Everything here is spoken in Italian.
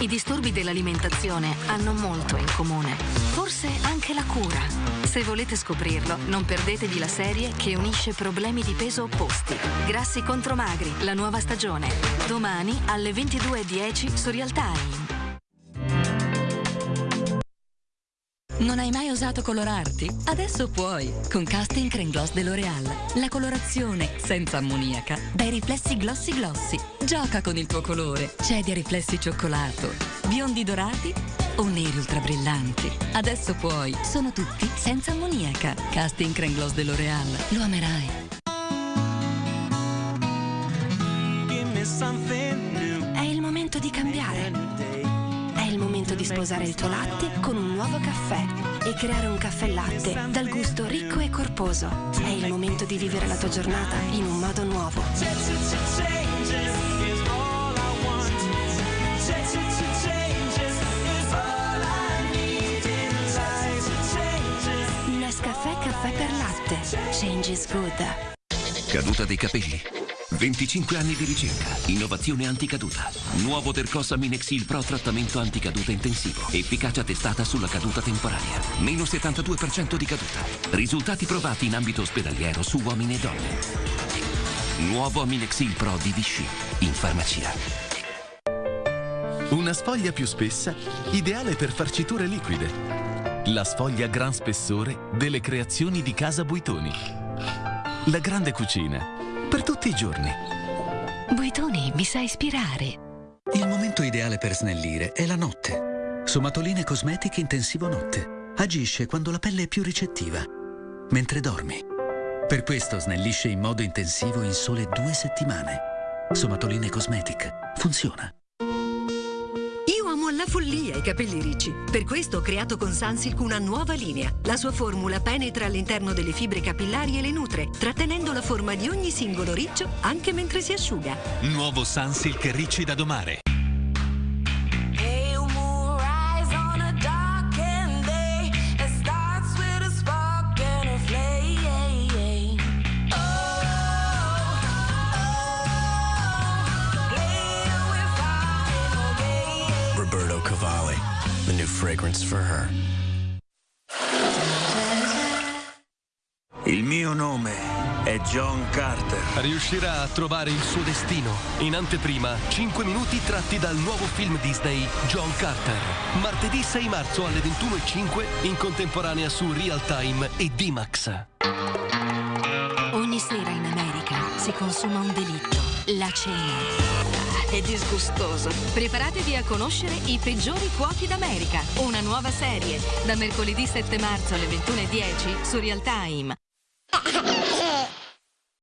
I disturbi dell'alimentazione hanno molto in comune. Forse anche la cura. Se volete scoprirlo, non perdetevi la serie che unisce problemi di peso opposti. Grassi contro magri, la nuova stagione. Domani alle 22.10 su Real Non hai mai osato colorarti? Adesso puoi, con Casting Cream Gloss dell'Oreal. La colorazione senza ammoniaca dai riflessi glossy glossy. Gioca con il tuo colore. Cedi a riflessi cioccolato, biondi dorati o neri ultra brillanti. Adesso puoi, sono tutti senza ammoniaca. Casting Cream Gloss dell'Oreal. Lo amerai. È momento di sposare il tuo latte con un nuovo caffè e creare un caffè latte dal gusto ricco e corposo. È il momento di vivere la tua giornata in un modo nuovo. Nescafè caffè per latte. Change is good. Caduta dei capelli. 25 anni di ricerca, innovazione anticaduta. Nuovo Tercossa Minexil Pro trattamento anticaduta intensivo. Efficacia testata sulla caduta temporanea. Meno 72% di caduta. Risultati provati in ambito ospedaliero su uomini e donne. Nuovo Aminexil Pro di Vichy. In farmacia. Una sfoglia più spessa, ideale per farciture liquide. La sfoglia gran spessore delle creazioni di Casa Buitoni. La grande cucina, per tutti i giorni. Buitoni mi sa ispirare. Il momento ideale per snellire è la notte. Somatoline Cosmetic Intensivo Notte. Agisce quando la pelle è più ricettiva, mentre dormi. Per questo snellisce in modo intensivo in sole due settimane. Somatoline Cosmetic. Funziona. I capelli ricci. Per questo ho creato con Sunsilk una nuova linea. La sua formula penetra all'interno delle fibre capillari e le nutre, trattenendo la forma di ogni singolo riccio anche mentre si asciuga. Nuovo Sunsilk Ricci da domare. Cavalli, the new fragrance for her. Il mio nome è John Carter. Riuscirà a trovare il suo destino. In anteprima, 5 minuti tratti dal nuovo film Disney John Carter. Martedì 6 marzo alle 21.05 in contemporanea su Real Time e D-Max. Ogni sera in America si consuma un delitto, la cena. È disgustoso. Preparatevi a conoscere i peggiori cuochi d'America. Una nuova serie, da mercoledì 7 marzo alle 21.10 su Real Time.